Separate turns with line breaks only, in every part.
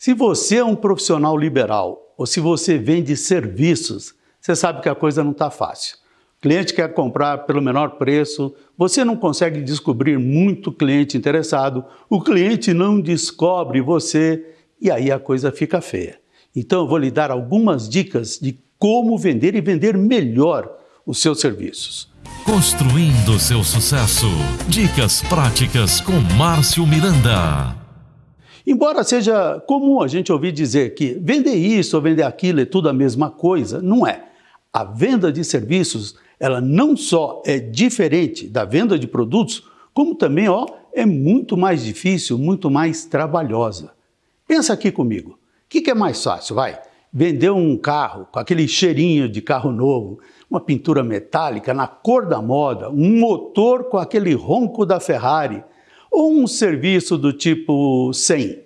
Se você é um profissional liberal ou se você vende serviços, você sabe que a coisa não está fácil. O cliente quer comprar pelo menor preço, você não consegue descobrir muito cliente interessado, o cliente não descobre você e aí a coisa fica feia. Então eu vou lhe dar algumas dicas de como vender e vender melhor os seus serviços.
Construindo seu sucesso. Dicas práticas com Márcio Miranda.
Embora seja comum a gente ouvir dizer que vender isso ou vender aquilo é tudo a mesma coisa, não é. A venda de serviços, ela não só é diferente da venda de produtos, como também ó, é muito mais difícil, muito mais trabalhosa. Pensa aqui comigo. O que, que é mais fácil, vai? Vender um carro com aquele cheirinho de carro novo, uma pintura metálica na cor da moda, um motor com aquele ronco da Ferrari, ou um serviço do tipo 100,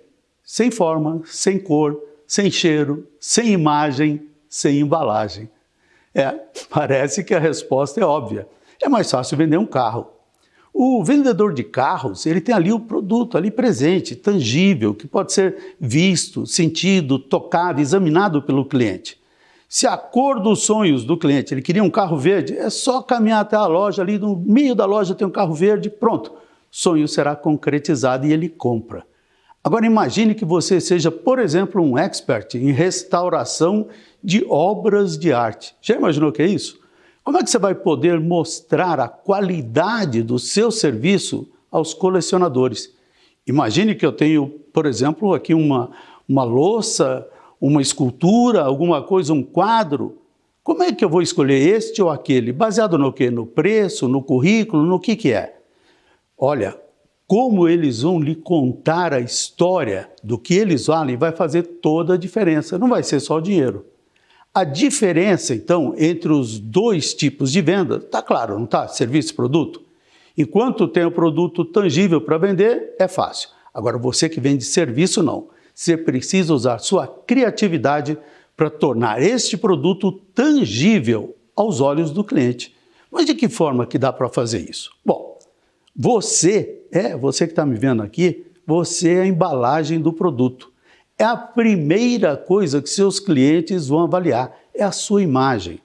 sem forma, sem cor, sem cheiro, sem imagem, sem embalagem. É, parece que a resposta é óbvia. É mais fácil vender um carro. O vendedor de carros, ele tem ali o produto ali presente, tangível, que pode ser visto, sentido, tocado, examinado pelo cliente. Se a cor dos sonhos do cliente, ele queria um carro verde, é só caminhar até a loja, ali no meio da loja tem um carro verde, pronto sonho será concretizado e ele compra. Agora imagine que você seja, por exemplo, um expert em restauração de obras de arte. Já imaginou o que é isso? Como é que você vai poder mostrar a qualidade do seu serviço aos colecionadores? Imagine que eu tenho, por exemplo, aqui uma, uma louça, uma escultura, alguma coisa, um quadro. Como é que eu vou escolher este ou aquele? Baseado no quê? No preço, no currículo, no que, que é? Olha, como eles vão lhe contar a história do que eles valem vai fazer toda a diferença, não vai ser só o dinheiro. A diferença, então, entre os dois tipos de venda, está claro, não está? Serviço e produto. Enquanto tem o produto tangível para vender, é fácil. Agora, você que vende serviço, não. Você precisa usar sua criatividade para tornar este produto tangível aos olhos do cliente. Mas de que forma que dá para fazer isso? Bom, você, é, você que está me vendo aqui, você é a embalagem do produto. É a primeira coisa que seus clientes vão avaliar, é a sua imagem.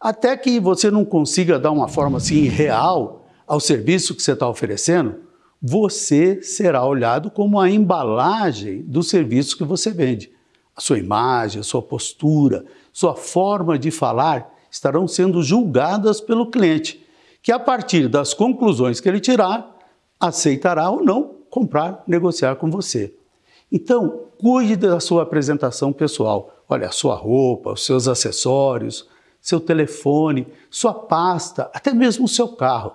Até que você não consiga dar uma forma assim real ao serviço que você está oferecendo, você será olhado como a embalagem do serviço que você vende. A sua imagem, a sua postura, sua forma de falar estarão sendo julgadas pelo cliente que a partir das conclusões que ele tirar, aceitará ou não comprar, negociar com você. Então, cuide da sua apresentação pessoal. Olha, a sua roupa, os seus acessórios, seu telefone, sua pasta, até mesmo o seu carro.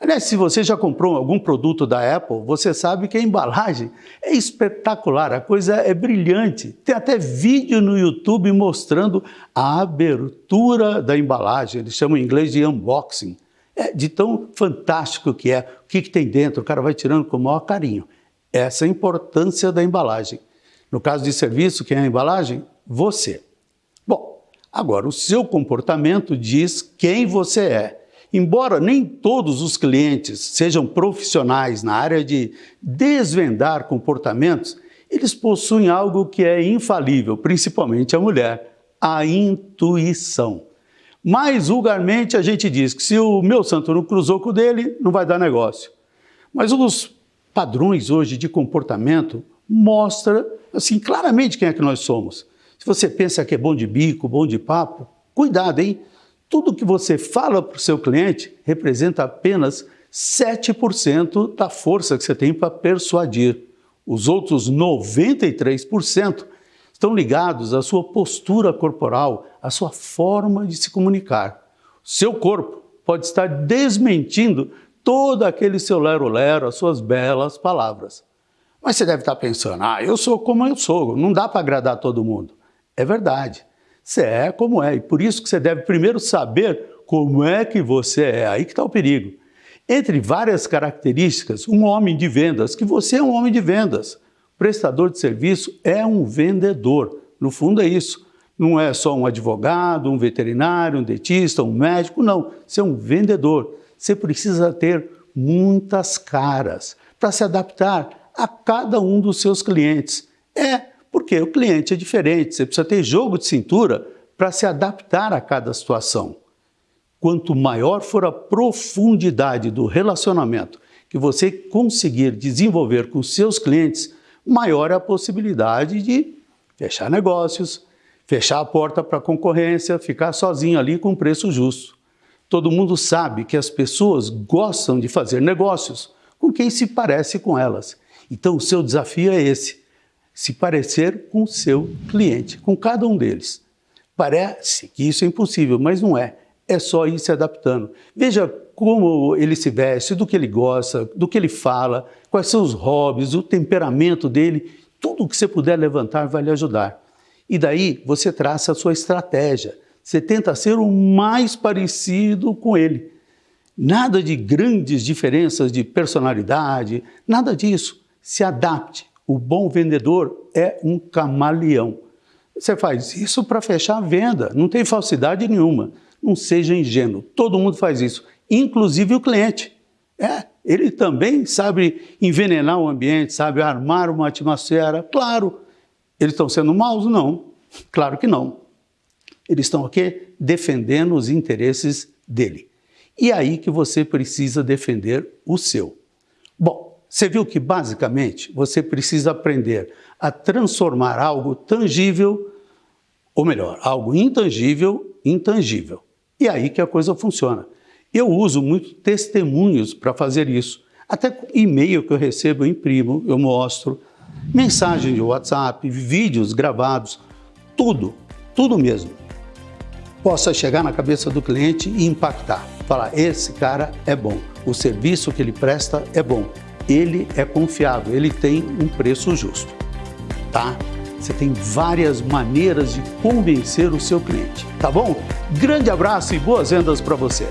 Aliás, se você já comprou algum produto da Apple, você sabe que a embalagem é espetacular, a coisa é brilhante. Tem até vídeo no YouTube mostrando a abertura da embalagem, eles chamam em inglês de unboxing. É de tão fantástico que é, o que, que tem dentro, o cara vai tirando com o maior carinho. Essa é a importância da embalagem. No caso de serviço, quem é a embalagem? Você. Bom, agora o seu comportamento diz quem você é. Embora nem todos os clientes sejam profissionais na área de desvendar comportamentos, eles possuem algo que é infalível, principalmente a mulher, a intuição. Mais vulgarmente a gente diz que se o meu santo não cruzou com o dele, não vai dar negócio. Mas os padrões hoje de comportamento mostram assim claramente quem é que nós somos. Se você pensa que é bom de bico, bom de papo, cuidado, hein? Tudo que você fala para o seu cliente representa apenas 7% da força que você tem para persuadir. Os outros 93% estão ligados à sua postura corporal, à sua forma de se comunicar. Seu corpo pode estar desmentindo todo aquele seu lero-lero, as suas belas palavras. Mas você deve estar pensando, ah, eu sou como eu sou, não dá para agradar todo mundo. É verdade, você é como é, e por isso que você deve primeiro saber como é que você é, aí que está o perigo. Entre várias características, um homem de vendas, que você é um homem de vendas, prestador de serviço é um vendedor. No fundo é isso. Não é só um advogado, um veterinário, um dentista, um médico, não. Você é um vendedor. Você precisa ter muitas caras para se adaptar a cada um dos seus clientes. É Porque o cliente é diferente, você precisa ter jogo de cintura para se adaptar a cada situação. Quanto maior for a profundidade do relacionamento que você conseguir desenvolver com seus clientes, maior é a possibilidade de fechar negócios, fechar a porta para a concorrência, ficar sozinho ali com preço justo. Todo mundo sabe que as pessoas gostam de fazer negócios com quem se parece com elas. Então, o seu desafio é esse: se parecer com o seu cliente, com cada um deles. Parece que isso é impossível, mas não é. É só ir se adaptando. Veja como ele se veste, do que ele gosta, do que ele fala, quais são os hobbies, o temperamento dele. Tudo que você puder levantar vai lhe ajudar. E daí você traça a sua estratégia. Você tenta ser o mais parecido com ele. Nada de grandes diferenças de personalidade, nada disso. Se adapte. O bom vendedor é um camaleão. Você faz isso para fechar a venda, não tem falsidade nenhuma. Não seja ingênuo, todo mundo faz isso, inclusive o cliente. É, ele também sabe envenenar o ambiente, sabe armar uma atmosfera. Claro, eles estão sendo maus? Não, claro que não. Eles estão aqui defendendo os interesses dele. E é aí que você precisa defender o seu. Bom, você viu que basicamente você precisa aprender a transformar algo tangível, ou melhor, algo intangível, intangível. E é aí que a coisa funciona. Eu uso muito testemunhos para fazer isso. Até e-mail que eu recebo, eu imprimo, eu mostro, mensagem de WhatsApp, vídeos gravados, tudo, tudo mesmo. Possa chegar na cabeça do cliente e impactar. Falar, esse cara é bom, o serviço que ele presta é bom, ele é confiável, ele tem um preço justo, tá? Você tem várias maneiras de convencer o seu cliente, tá bom? Grande abraço e boas vendas para você!